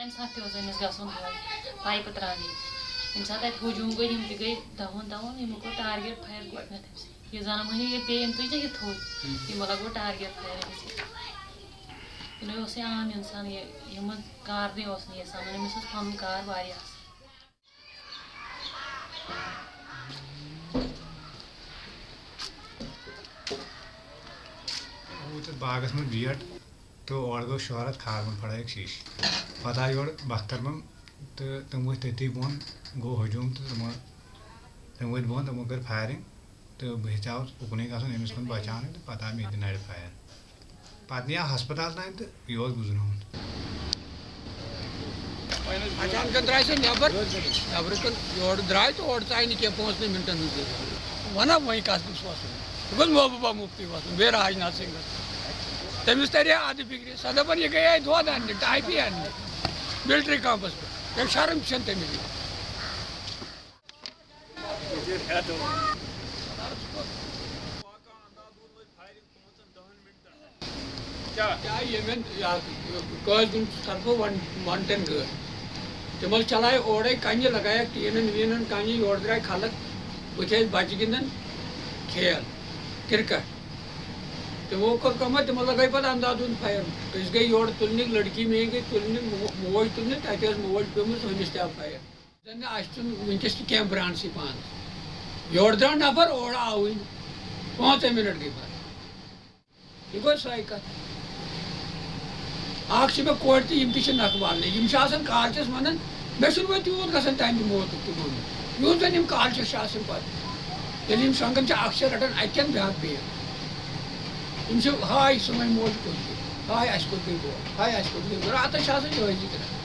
کَمہِ ساتہٕ تہِ اوس أمِس گژھُن پایپہٕ ترٛاونہِ ییٚمہِ ساتہٕ اَتہِ ہجوٗم گوٚو یِم تہِ گٔے دَہوُن دَہوُن یِمو کوٚر ٹارگیٹ فایر گۄڈنٮ۪تھ أمِس یہِ زَنان مٔہنی ییٚلہِ پیٚیہِ أمۍ تُج نا یہِ تھوٚد یِمو لَگوو ٹارگیٹ فایر أمِس یہِ اوس یہِ عام اِنسان یہِ یِمن کارنٕے اوس نہٕ یہِ سَنان أمِس اوس پَنُن کار واریاہ اَصٕل تہٕ باغس منٛز بیٹ تہٕ اورٕ گوٚو شہرت کھاربن پھڑٲیِکھ شیٖشہِ پتہٕ آے یورٕ بختربن تہٕ تِم ؤتھۍ تٔتی بۄن گوٚو ہجوٗم تہٕ تِمو تِم ؤتھۍ بۄن تِمو کٔر فایرِنگ تہٕ بہٕ ہیٚژیاوُس اُکنُے گژھُن أمِس کُن بچاونہِ تہٕ پتہٕ آو مےٚ تہِ نرِ فایر پتہٕ نِیاو ہسپتال تانۍ تہٕ یہِ اوس گُزریومُت اچانک درٛاے سۄ نٮ۪بر نٮ۪برٕ کُن یورٕ درٛاے تہٕ اورٕ ژاے نہٕ کینٛہہ پانٛژنٕے مِنٹن منٛز وَنا وۄنۍ کَتھ گوٚژھ وَسُن یہِ گوٚژھ محبوٗبا مُفتی وَسُن بیٚیہِ راجناتھ سِنٛگَس تٔمِس تَرِ ہا اَدٕ فِکرِ سۄ دَپان یہِ گٔیے دۄد اَننہِ ٹایپی اَننہِ مِلٹرٛی کَمپَس پٮ۪ٹھ تٔمۍ شرم چھَنہٕ تٔمِس کیٛاہ ییٚمٮ۪ن قٲضِن طرفہٕ وَن وَن ٹٮ۪ن گٲڑۍ تِم حظ چلایہِ اورَے کَنہِ لگایَکھ ٹیٖنَن ویٖنَن کَنہِ یورٕ درٛاے خلق بٕتھِ ٲسۍ بَچہِ گِنٛدان کھیل کِرکَٹ۔ تِمو کوٚر کٲمہ تِمو لگٲے پَتہٕ اَندادوٗن فایر أسۍ گٔے یورٕ تُلنہِ لٔڑکی میٛٲنۍ گٔے تُلنہِ موج تُلنہِ تَتہِ ٲس موج پیٚمٕژ ہُمِس تہِ آو فایر زَن نہٕ اَسہِ چھُنہٕ وٕنکٮ۪س تہِ کینٛہہ برٛانٛڈسٕے نفر اورٕ آوٕے نہٕ پانٛژَے مِنٹ گٔے پَتہٕ یہِ گوٚو سۄے کَتھ اَکھ چھِ مےٚ کورِ تہِ یِم تہِ چھِ نَکھٕ والنہِ یِم چھِ آسان کالچَس وَنان مےٚ چھُنہٕ وۄنۍ تیوٗت گژھان تَمہِ موتُک تہِ ووٚنمُت یوٗت زَن یِم کالچَس چھِ آسان پَتہٕ ییٚلہِ یعنی یِم شۄنٛگان چھِ اَکھ چھِ رَٹان اَتہِ کٮ۪ن بیٛاکھ یِم چھِ ہاے سٲنۍ موج کوٚت گٔے ہاے اَسہِ کوٚت گٔے بوڑ ہاے اَسہِ کوٚت گٔے راتَس چھِ آسان یِہوٚے ذِکرا